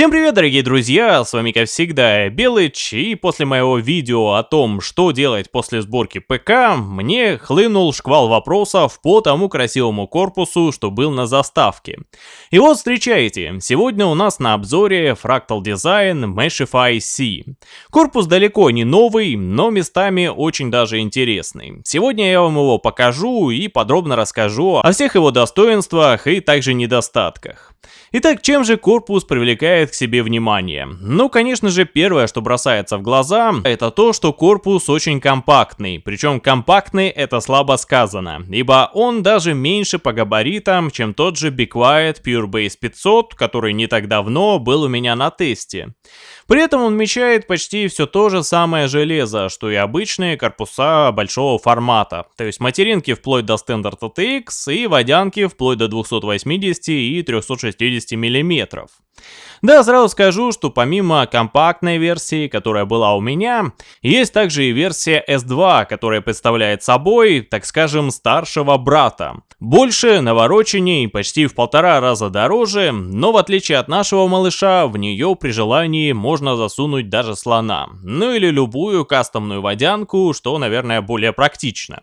Всем привет, дорогие друзья, с вами как всегда Белыч, и после моего видео о том, что делать после сборки ПК, мне хлынул шквал вопросов по тому красивому корпусу, что был на заставке. И вот встречайте, сегодня у нас на обзоре Fractal Design Meshify C. Корпус далеко не новый, но местами очень даже интересный. Сегодня я вам его покажу и подробно расскажу о всех его достоинствах и также недостатках. Итак, чем же корпус привлекает к себе внимание? Ну, конечно же, первое, что бросается в глаза, это то, что корпус очень компактный. Причем компактный это слабо сказано, ибо он даже меньше по габаритам, чем тот же Be Quiet Pure Base 500, который не так давно был у меня на тесте. При этом он вмещает почти все то же самое железо, что и обычные корпуса большого формата. То есть материнки вплоть до Standard ATX и водянки вплоть до 280 и 360 мм. Да, сразу скажу, что помимо компактной версии, которая была у меня, есть также и версия S2, которая представляет собой, так скажем, старшего брата. Больше, навороченней, почти в полтора раза дороже, но в отличие от нашего малыша, в нее при желании можно засунуть даже слона. Ну или любую кастомную водянку, что, наверное, более практично.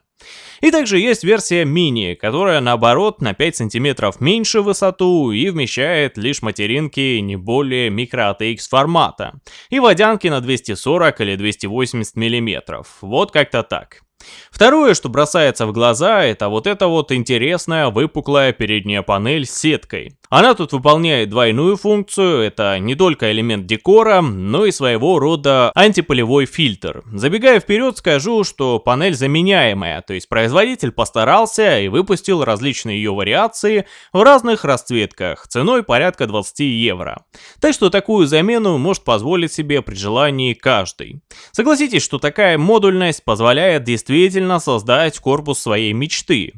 И также есть версия мини, которая наоборот на 5 сантиметров меньше высоту и вмещает лишь материнки не более микро ATX формата. И водянки на 240 или 280 миллиметров. Вот как-то так. Второе, что бросается в глаза, это вот эта вот интересная выпуклая передняя панель с сеткой. Она тут выполняет двойную функцию, это не только элемент декора, но и своего рода антиполевой фильтр. Забегая вперед, скажу, что панель заменяемая, то есть производитель постарался и выпустил различные ее вариации в разных расцветках, ценой порядка 20 евро. Так что такую замену может позволить себе при желании каждый. Согласитесь, что такая модульность позволяет действительно создать корпус своей мечты.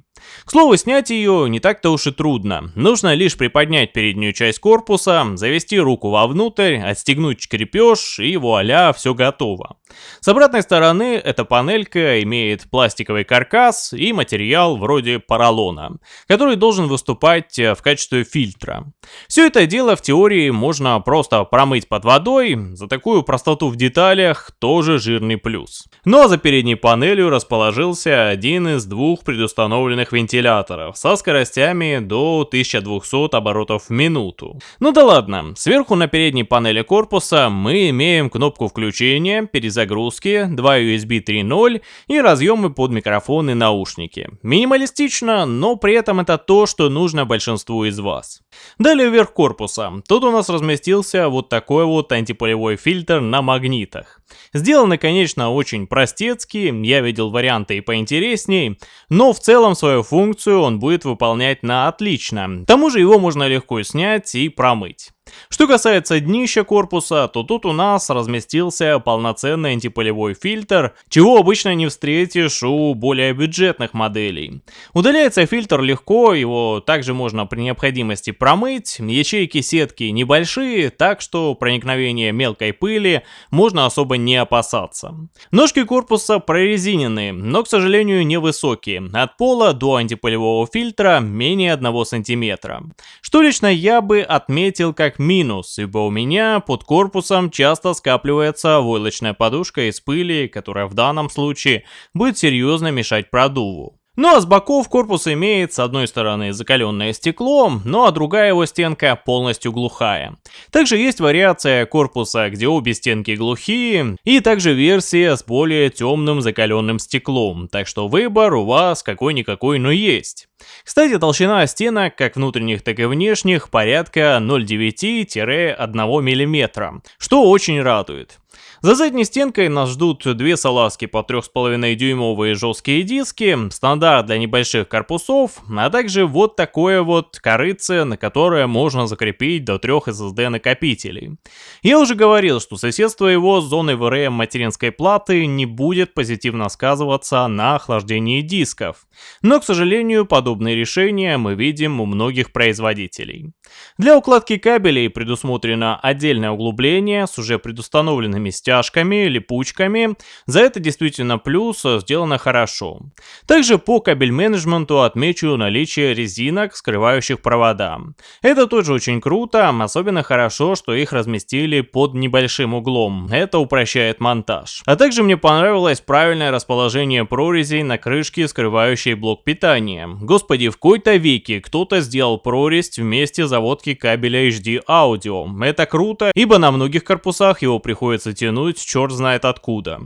К слову, снять ее не так-то уж и трудно. Нужно лишь приподнять переднюю часть корпуса, завести руку вовнутрь, отстегнуть крепеж и вуаля, все готово. С обратной стороны эта панелька имеет пластиковый каркас и материал вроде поролона, который должен выступать э, в качестве фильтра. Все это дело в теории можно просто промыть под водой, за такую простоту в деталях тоже жирный плюс. Ну а за передней панелью расположился один из двух предустановленных вентиляторов со скоростями до 1200 оборотов в минуту. Ну да ладно, сверху на передней панели корпуса мы имеем кнопку включения, перезагрузки, два USB 3.0 и разъемы под микрофон и наушники. Минималистично, но при этом это то, что нужно большинству из вас. Далее вверх корпуса. Тут у нас разместился вот такой вот антиполевой фильтр на магнитах. Сделано, конечно, очень простецки, я видел варианты и поинтересней, но в целом свою функцию он будет выполнять на отлично. К тому же его можно легко снять и промыть. Что касается днища корпуса, то тут у нас разместился полноценный антиполевой фильтр, чего обычно не встретишь у более бюджетных моделей. Удаляется фильтр легко, его также можно при необходимости промыть, ячейки сетки небольшие, так что проникновение мелкой пыли можно особо не опасаться. Ножки корпуса прорезиненные, но, к сожалению, невысокие, от пола до антиполевого фильтра менее 1 см. Что лично я бы отметил как минус, ибо у меня под корпусом часто скапливается войлочная подушка из пыли, которая в данном случае будет серьезно мешать продуву. Ну а с боков корпус имеет с одной стороны закаленное стекло, ну а другая его стенка полностью глухая. Также есть вариация корпуса, где обе стенки глухие, и также версия с более темным закаленным стеклом, так что выбор у вас какой-никакой, но есть. Кстати, толщина стенок, как внутренних, так и внешних, порядка 0,9-1 мм, что очень радует. За задней стенкой нас ждут две салазки по 3,5 дюймовые жесткие диски, стандарт для небольших корпусов, а также вот такое вот корыце, на которое можно закрепить до трех SSD накопителей. Я уже говорил, что соседство его с зоной VRM материнской платы не будет позитивно сказываться на охлаждении дисков. Но, к сожалению, подобные решения мы видим у многих производителей. Для укладки кабелей предусмотрено отдельное углубление с уже предустановленными стяжками, липучками. За это действительно плюс, сделано хорошо. Также по По кабель-менеджменту отмечу наличие резинок, скрывающих провода. Это тоже очень круто, особенно хорошо, что их разместили под небольшим углом. Это упрощает монтаж. А также мне понравилось правильное расположение прорезей на крышке, скрывающей блок питания. Господи, в какой-то веке кто-то сделал прорезь в месте заводки кабеля HD Audio. Это круто, ибо на многих корпусах его приходится тянуть черт знает откуда.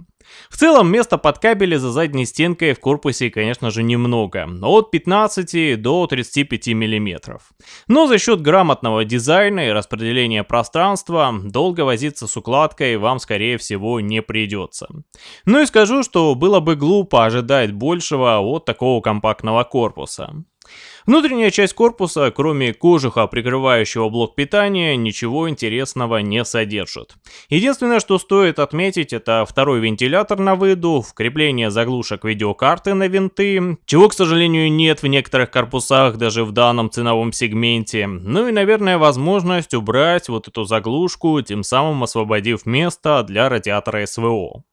В целом, места под кабели за задней стенкой в корпусе, конечно же, немного, от 15 до 35 мм. Но за счет грамотного дизайна и распределения пространства, долго возиться с укладкой вам, скорее всего, не придется. Ну и скажу, что было бы глупо ожидать большего от такого компактного корпуса. Внутренняя часть корпуса, кроме кожуха, прикрывающего блок питания, ничего интересного не содержит. Единственное, что стоит отметить, это второй вентилятор на выдув, крепление заглушек видеокарты на винты, чего, к сожалению, нет в некоторых корпусах, даже в данном ценовом сегменте. Ну и, наверное, возможность убрать вот эту заглушку, тем самым освободив место для радиатора СВО.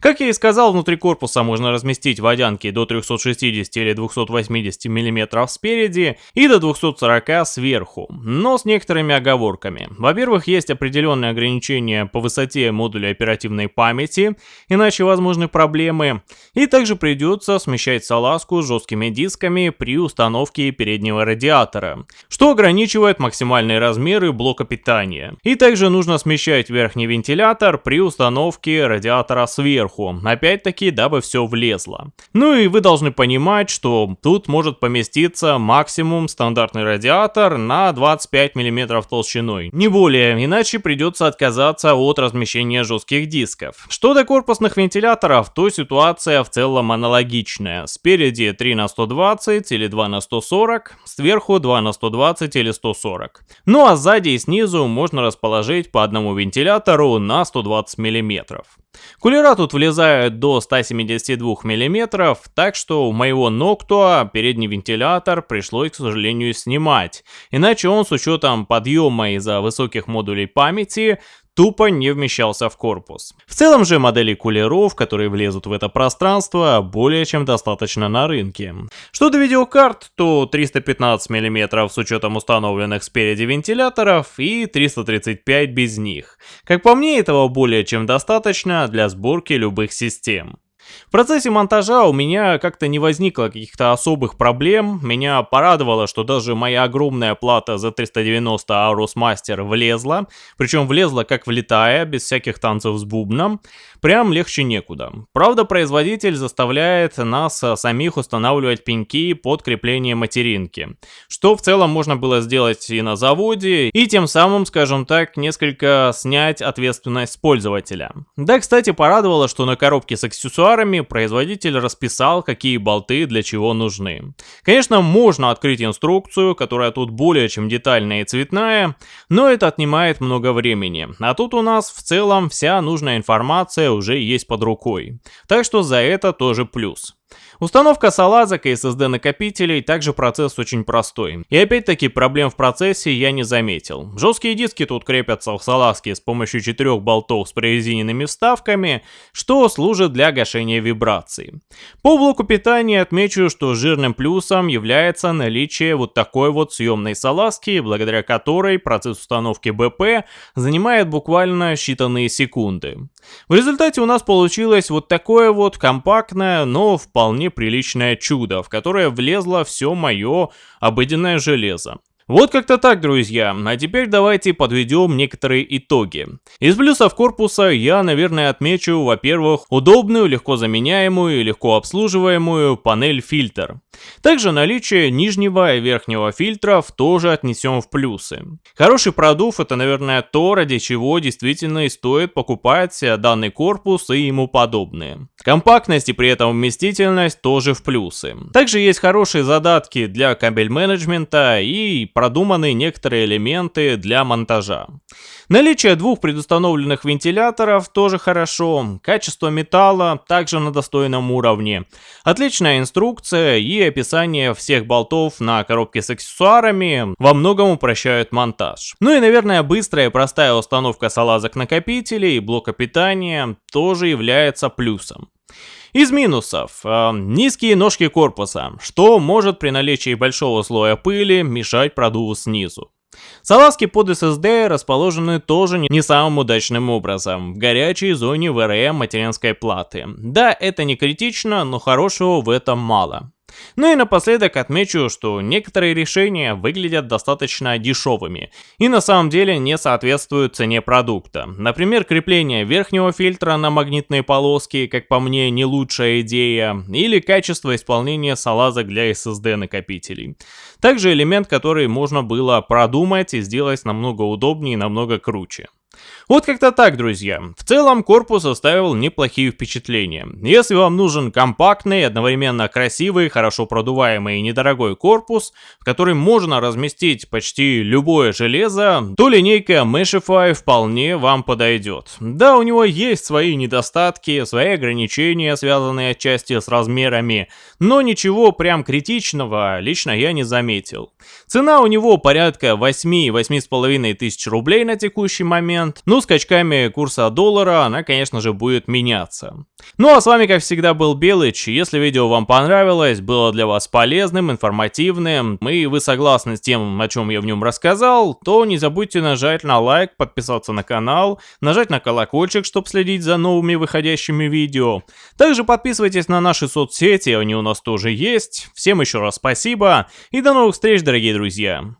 Как я и сказал, внутри корпуса можно разместить водянки до 360 или 280 мм спереди и до 240 сверху, но с некоторыми оговорками. Во-первых, есть определенные ограничения по высоте модуля оперативной памяти, иначе возможны проблемы, и также придется смещать салазку с жесткими дисками при установке переднего радиатора, что ограничивает максимальные размеры блока питания. И также нужно смещать верхний вентилятор при установке радиатора сверху, опять-таки, дабы все влезло. Ну и вы должны понимать, что тут может поместиться максимум стандартный радиатор на 25 мм толщиной, не более, иначе придется отказаться от размещения жестких дисков. Что до корпусных вентиляторов, то ситуация в целом аналогичная. Спереди 3 на 120 или 2 на 140, сверху 2 на 120 или 140. Ну а сзади и снизу можно расположить по одному вентилятору на 120 мм. Кулера тут влезают до 172 мм, так что у моего Noctua передний вентилятор пришлось, к сожалению, снимать. Иначе он с учетом подъема из-за высоких модулей памяти тупо не вмещался в корпус. В целом же моделей кулеров, которые влезут в это пространство, более чем достаточно на рынке. Что до видеокарт, то 315 мм с учетом установленных спереди вентиляторов и 335 без них. Как по мне, этого более чем достаточно для сборки любых систем. В процессе монтажа у меня как-то не возникло каких-то особых проблем. Меня порадовало, что даже моя огромная плата за 390 Aorus Master влезла. Причем влезла как влетая, без всяких танцев с бубном. Прям легче некуда. Правда, производитель заставляет нас самих устанавливать пеньки под крепление материнки. Что в целом можно было сделать и на заводе, и тем самым, скажем так, несколько снять ответственность с пользователя. Да, кстати, порадовало, что на коробке с аксессуарами аксессуарами производитель расписал, какие болты для чего нужны. Конечно, можно открыть инструкцию, которая тут более чем детальная и цветная, но это отнимает много времени. А тут у нас в целом вся нужная информация уже есть под рукой. Так что за это тоже плюс. Установка салазок и SSD накопителей также процесс очень простой. И опять-таки проблем в процессе я не заметил. Жесткие диски тут крепятся в салазке с помощью четырех болтов с прорезиненными вставками, что служит для гашения вибраций. По блоку питания отмечу, что жирным плюсом является наличие вот такой вот съемной салазки, благодаря которой процесс установки БП занимает буквально считанные секунды. В результате у нас получилось вот такое вот компактное, но вполне приличное чудо, в которое влезло все мое обыденное железо. Вот как-то так, друзья. А теперь давайте подведем некоторые итоги. Из плюсов корпуса я, наверное, отмечу, во-первых, удобную, легко заменяемую и легко обслуживаемую панель-фильтр. Также наличие нижнего и верхнего фильтров тоже отнесем в плюсы. Хороший продув это, наверное, то, ради чего действительно и стоит покупать данный корпус и ему подобные. Компактность и при этом вместительность тоже в плюсы. Также есть хорошие задатки для кабель менеджмента и продуманы некоторые элементы для монтажа. Наличие двух предустановленных вентиляторов тоже хорошо, качество металла также на достойном уровне, отличная инструкция и описание всех болтов на коробке с аксессуарами во многом упрощают монтаж. Ну и наверное быстрая и простая установка салазок накопителей и блока питания тоже является плюсом. Из минусов. Э, низкие ножки корпуса, что может при наличии большого слоя пыли мешать продуву снизу. Салазки под SSD расположены тоже не самым удачным образом, в горячей зоне VRM материнской платы. Да, это не критично, но хорошего в этом мало. Ну и напоследок отмечу, что некоторые решения выглядят достаточно дешевыми и на самом деле не соответствуют цене продукта. Например, крепление верхнего фильтра на магнитные полоски, как по мне, не лучшая идея, или качество исполнения салазок для SSD накопителей. Также элемент, который можно было продумать и сделать намного удобнее и намного круче. Вот как-то так, друзья. В целом корпус оставил неплохие впечатления. Если вам нужен компактный, одновременно красивый, хорошо продуваемый и недорогой корпус, в который можно разместить почти любое железо, то линейка Meshify вполне вам подойдет. Да, у него есть свои недостатки, свои ограничения, связанные отчасти с размерами, но ничего прям критичного лично я не заметил. Цена у него порядка 8-8,5 тысяч рублей на текущий момент, ну скачками курса доллара она, конечно же, будет меняться. Ну а с вами, как всегда, был Белыч. Если видео вам понравилось, было для вас полезным, информативным, и вы согласны с тем, о чем я в нем рассказал, то не забудьте нажать на лайк, подписаться на канал, нажать на колокольчик, чтобы следить за новыми выходящими видео. Также подписывайтесь на наши соцсети, они у нас тоже есть. Всем еще раз спасибо, и до новых встреч, дорогие друзья.